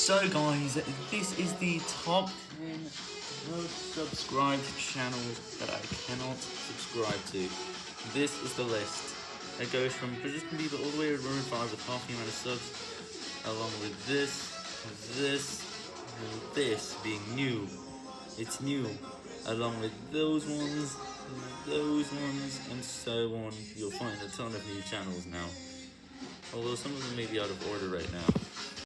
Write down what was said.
So guys, this is the top 10 most subscribed channels that I cannot subscribe to. This is the list. It goes from Justin Bieber all the way to Room 5 with half the amount of subs, along with this, this, and this being new. It's new, along with those ones, those ones, and so on. You'll find a ton of new channels now. Although some of them may be out of order right now.